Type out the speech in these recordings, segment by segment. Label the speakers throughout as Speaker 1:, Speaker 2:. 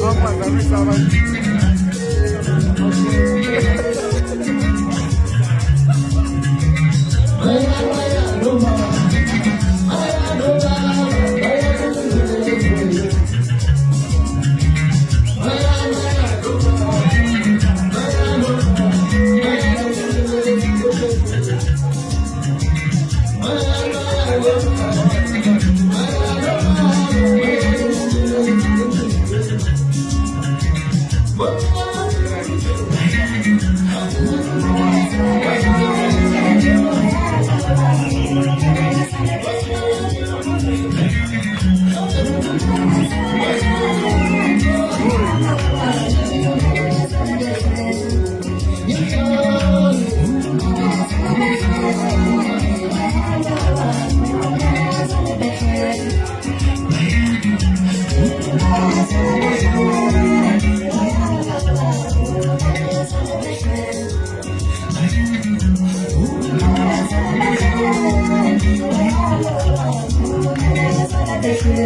Speaker 1: Vamos a la mesa, why did you do today why do you do today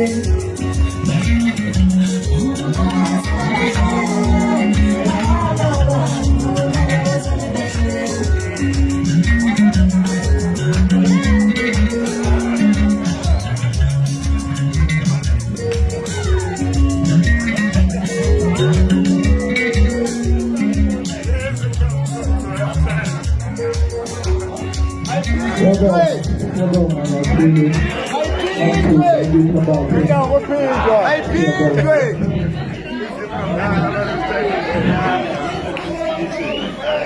Speaker 1: Well done. Well done, Hey, we go, what pin is? Hey, pin